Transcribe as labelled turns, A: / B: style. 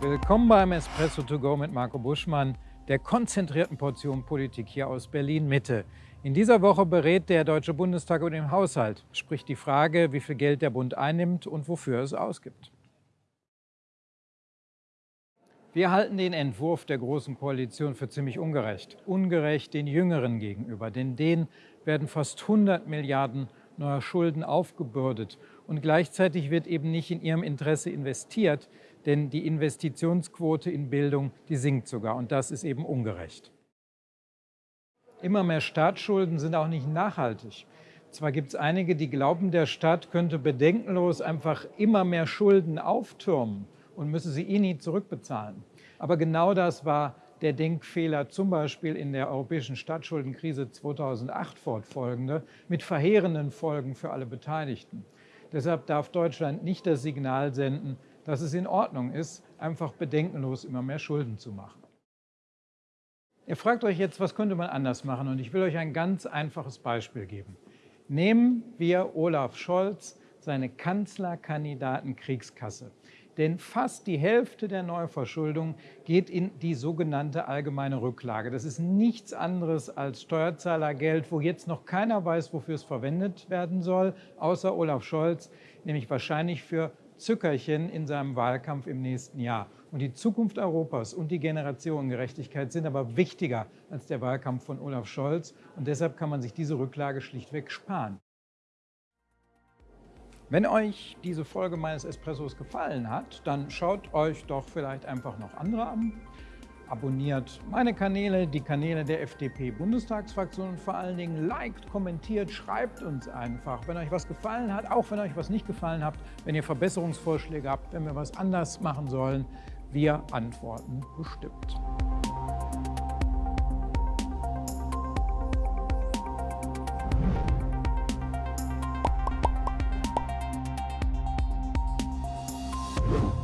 A: Willkommen beim Espresso to go mit Marco Buschmann, der konzentrierten Portion Politik hier aus Berlin-Mitte. In dieser Woche berät der Deutsche Bundestag über den Haushalt, sprich die Frage, wie viel Geld der Bund einnimmt und wofür es ausgibt. Wir halten den Entwurf der Großen Koalition für ziemlich ungerecht. Ungerecht den Jüngeren gegenüber, denn denen werden fast 100 Milliarden neuer Schulden aufgebürdet. Und gleichzeitig wird eben nicht in ihrem Interesse investiert, denn die Investitionsquote in Bildung, die sinkt sogar. Und das ist eben ungerecht. Immer mehr Staatsschulden sind auch nicht nachhaltig. Zwar gibt es einige, die glauben, der Staat könnte bedenkenlos einfach immer mehr Schulden auftürmen und müsse sie eh nie zurückbezahlen. Aber genau das war der Denkfehler zum Beispiel in der europäischen Staatsschuldenkrise 2008 fortfolgende, mit verheerenden Folgen für alle Beteiligten. Deshalb darf Deutschland nicht das Signal senden, dass es in Ordnung ist, einfach bedenkenlos immer mehr Schulden zu machen. Ihr fragt euch jetzt, was könnte man anders machen? Und ich will euch ein ganz einfaches Beispiel geben. Nehmen wir Olaf Scholz, seine Kanzlerkandidaten-Kriegskasse. Denn fast die Hälfte der Neuverschuldung geht in die sogenannte allgemeine Rücklage. Das ist nichts anderes als Steuerzahlergeld, wo jetzt noch keiner weiß, wofür es verwendet werden soll, außer Olaf Scholz, nämlich wahrscheinlich für Zückerchen in seinem Wahlkampf im nächsten Jahr. Und die Zukunft Europas und die Generationengerechtigkeit sind aber wichtiger als der Wahlkampf von Olaf Scholz. Und deshalb kann man sich diese Rücklage schlichtweg sparen. Wenn euch diese Folge meines Espressos gefallen hat, dann schaut euch doch vielleicht einfach noch andere an. Abonniert meine Kanäle, die Kanäle der FDP-Bundestagsfraktion und vor allen Dingen liked, kommentiert, schreibt uns einfach, wenn euch was gefallen hat, auch wenn euch was nicht gefallen hat, wenn ihr Verbesserungsvorschläge habt, wenn wir was anders machen sollen. Wir antworten bestimmt. you